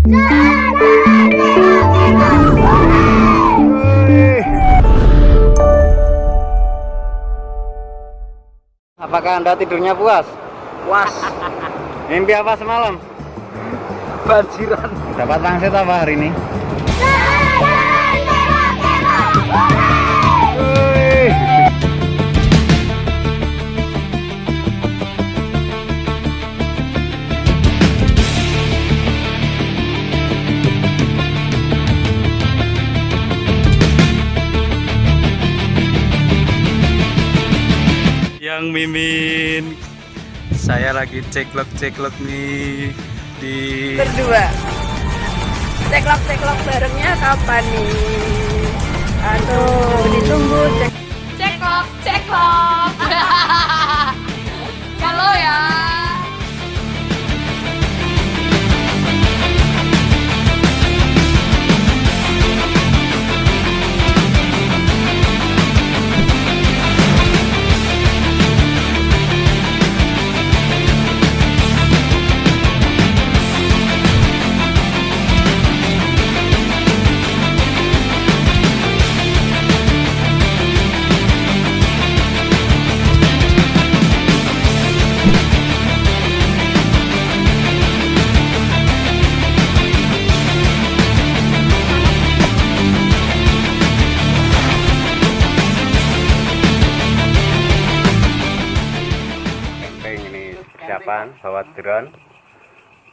Apakah Anda tidurnya puas? Puas. Mimpi apa semalam? Banjiran. Dapat pangsit apa hari ini? Mimin. Saya lagi ceklok ceklok nih di berdua. Ceklok ceklok barengnya kapan nih? Aduh ditunggu cek. Ceklok ceklok bawa drone.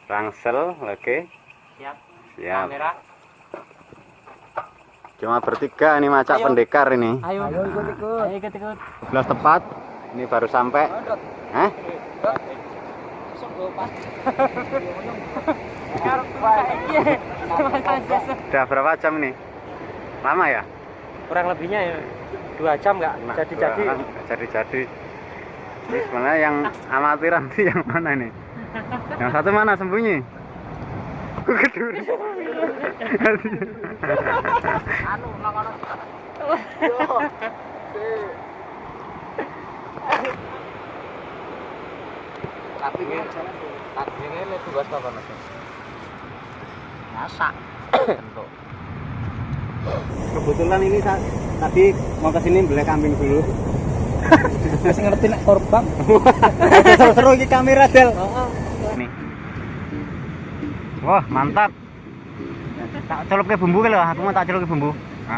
Rangsel, oke. Siap. Siap. kamera. Cuma bertiga ini macak pendekar ini. Ayo, ikut ikut. Ayo ikut ikut. 11 tepat. Ini baru sampai. Hah? Udah berapa jam ini? Lama ya? Kurang lebihnya ya dua jam nggak Nah, jadi jadi. dua, jadi jadi ini sebenarnya yang amatiran sih yang mana nih yang satu mana sembunyi Aku keduri Anu, lakono. Tapi ini, tugas apa mas? Masak. Bentuk. kebetulan ini tadi mau ke sini beli kambing dulu Masih ngerti nek korban. seru ini kamera del. Nih wah mantap. Tak celup ke bumbu ke aku mau tak celup ke bumbu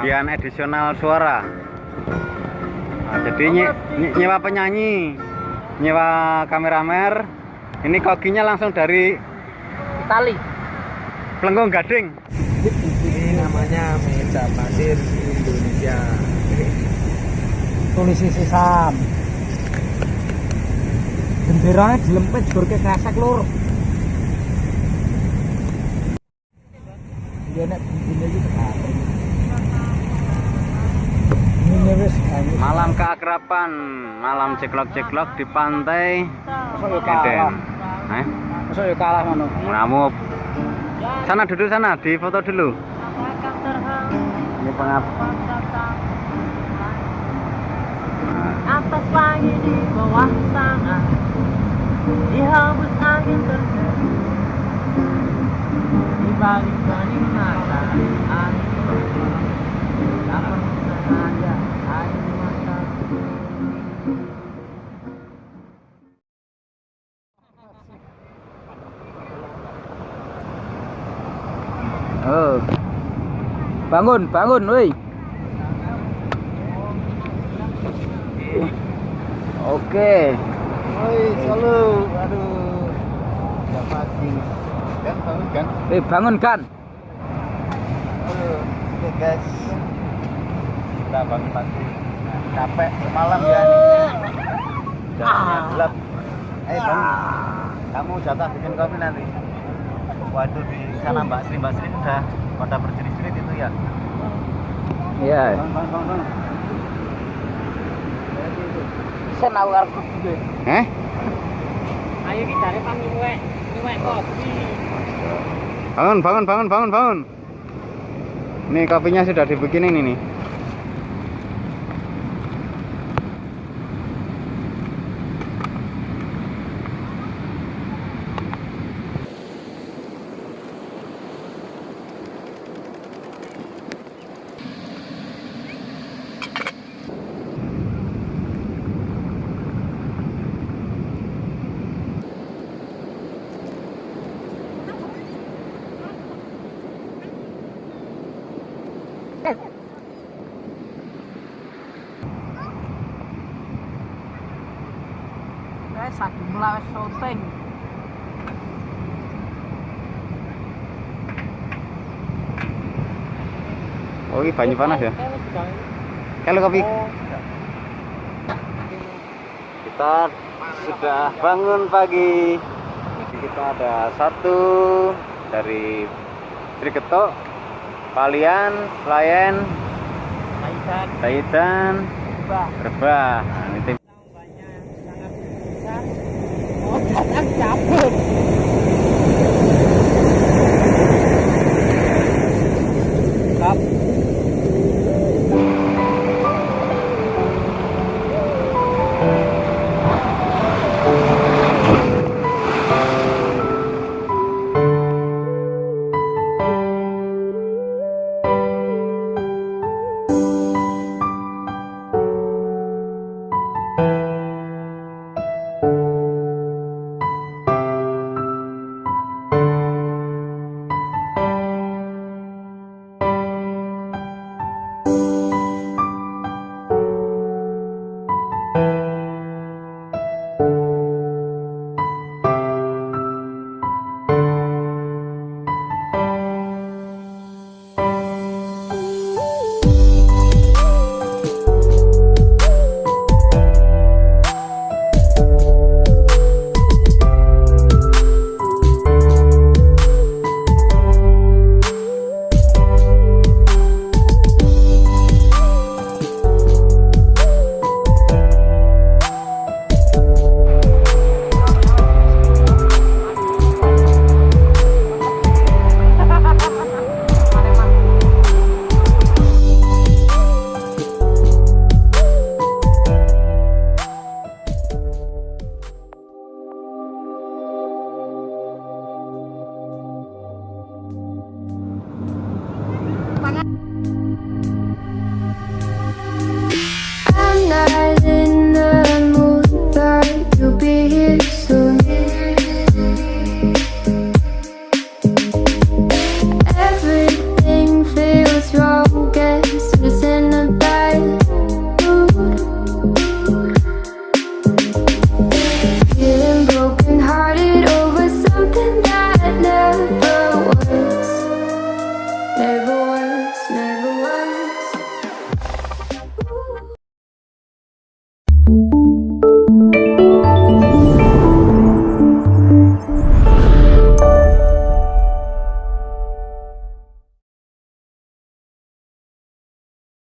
biar edisional suara. Nah, jadi nye- nye- nyewa penyanyi nyewa kameramer ini kokinya langsung dari Tali. Pelenggung Gading. Ini namanya meja pasir Indonesia. Polisi sesam. Benderanya dilempet jur ke kresek lur. Dia nek bumbunya iki tekan. Ini wis anu. malam keakraban malam ceklok-ceklok di pantai Eden eh? Kalah ngono. kamu sana duduk sana di foto dulu ini pengap atas langit di bawah tanah dihembus angin terjadi di balik bening mata angin tak mata Oh. Bangun, bangun, woi. Oke. Woi selalu aduh. Udah pagi kan bangun kan? Eh, bangun kan. aduh oke guys. Kita bangun pagi. Capek semalam ya jadinya gelap. Eh bangun kamu jatah bikin kopi nanti. Waduh di sana mbak Sri mbak Sri udah pada berjerit-jerit itu ya? Iya. bangun bangun bangun, bangun. Sen aku eh ayo kita lepas nyuwek nyuwek kopi bangun bangun bangun bangun bangun. Ini kopinya sudah dibikinin ini topeng Oh ini banyak panas ya? Kalau kopi. Oh, iya. Kita sudah bangun pagi. Kita ada satu dari Triketok, Palian, Layan Taitan, Rebah. Rebah. Nah,